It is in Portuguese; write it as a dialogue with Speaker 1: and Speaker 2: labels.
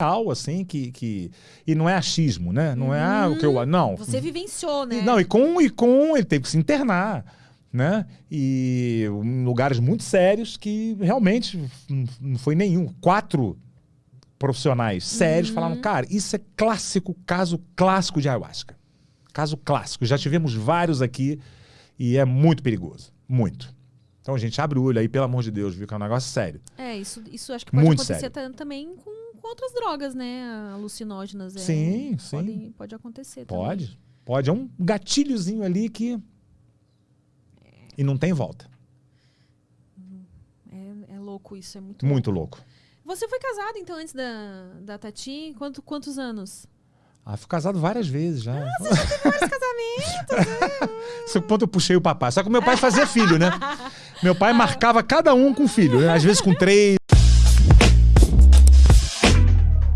Speaker 1: real, assim, que, que. E não é achismo, né? Não é ah, o que eu. Não.
Speaker 2: Você vivenciou, né?
Speaker 1: E, não, e com, e com ele teve que se internar, né? E em lugares muito sérios que realmente não foi nenhum. Quatro profissionais sérios falaram, cara, isso é clássico, caso clássico de ayahuasca. Caso clássico. Já tivemos vários aqui e é muito perigoso. Muito. Então, gente, abre o olho aí, pelo amor de Deus, viu? Que é um negócio sério.
Speaker 2: É, isso, isso acho que pode
Speaker 1: Muito
Speaker 2: acontecer
Speaker 1: sério.
Speaker 2: ta- também com, outras drogas, né? Alucinógenas. é,
Speaker 1: Sim, sim.
Speaker 2: Pode, pode acontecer também.
Speaker 1: Pode. Pode. É um gatilhozinho ali que. E não tem volta.
Speaker 2: É, é louco isso, é muito
Speaker 1: Muito louco.
Speaker 2: Você foi casado, então, antes da, da Tati? Quanto, quantos anos?
Speaker 1: Ah, fui casado várias vezes já.
Speaker 2: Casamentos!
Speaker 1: Esse ponto eu puxei o papai. Só que meu pai fazia filho, né? Meu pai marcava cada um com filho, né? Às vezes com três,